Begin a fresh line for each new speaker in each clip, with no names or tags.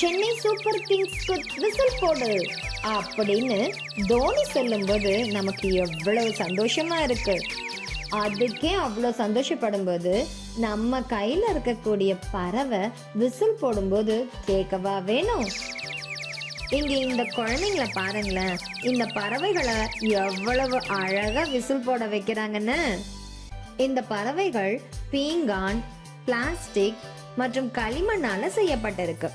Chennai super கிங்ஸ்க்கு whistle போடு. அப்படின்னு தோனி சொல்லும்போது நமக்கு எவ்வளவு சந்தோஷமா இருக்கு. அதுக்கே அவ்வளோ சந்தோஷப்படும்போது நம்ம கையில் இருக்கக்கூடிய பறவை விசில் போடும்போது கேட்கவா வேணும்? இங்கே இந்த குழந்தைங்கள பாருங்களேன். இந்த பறவைகளை எவ்வளவு அழகாக விசில் போட வைக்கிறாங்கன்னு. இந்த பறவைகள் பீங்கான் பிளாஸ்டிக் மற்றும் களிமண்ணால் செய்யப்பட்டிருக்கு.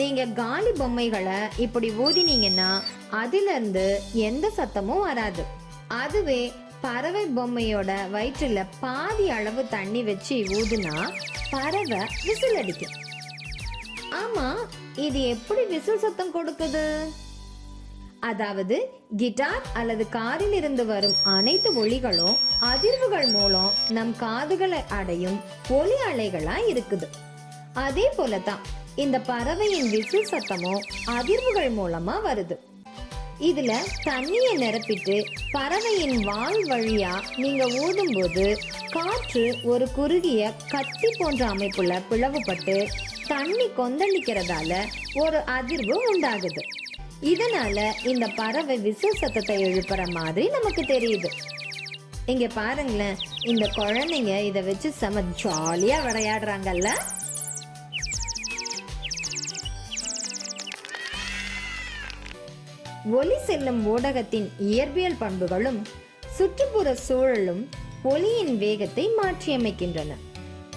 நீங்கள் காலி பொம்மைகளை இப்படி ஊதினீங்கன்னா அதிலிருந்து எந்த சத்தமும் வராது. அதுவே பறவை பொம்மையோட வயிற்றுல பாதி அளவு தண்ணி வச்சு ஊதுனா பறவை விசில் அடிக்கும். ஆமா இது எப்படி விசில் சத்தம் கொடுக்குது? அதாவது கிட்டார் அல்லது காரில் இருந்து வரும் அனைத்து ஒளிகளும் அதிர்வுகள் மூலம் நம் காதுகளை அடையும் ஒலி அலைகளா இருக்குது. அதே போலதான் இந்த பறவையின் விசில் சத்தமும் அதிர்வுகள் மூலமா வருது. இதுல தண்ணியை நிரப்பிட்டு பறவையின் வால் வழியா நீங்க ஊதும்போது காற்று ஒரு குறுகிய கத்தி போன்ற அமைப்புல பிளவுபட்டு தண்ணி கொந்தளிக்கிறதால ஒரு அதிர்வு உண்டாகுது. இதனால இந்த பறவை விசில் சத்தத்தை எழுப்புற மாதிரி நமக்கு தெரியுது. இங்க பாருங்களேன் இந்த குழந்தைங்க இதை வச்சு செம ஜாலியா விளையாடுறாங்கல்ல? ஒலி செல்லும் ஊடகத்தின் இயற்பியல் பண்புகளும் சுற்றுப்புற சூழலும் ஒலியின் வேகத்தை மாற்றியமைக்கின்றன.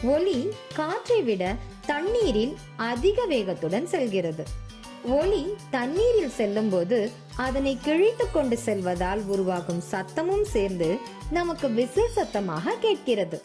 ஒலி காற்றை விட தண்ணீரில் அதிக வேகத்துடன் செல்கிறது. ஒலி தண்ணீரில் செல்லும்போது அதனை கிழித்து கொண்டு செல்வதால் உருவாகும் சத்தமும் சேர்ந்து நமக்கு விசில் சத்தமாக கேட்கிறது.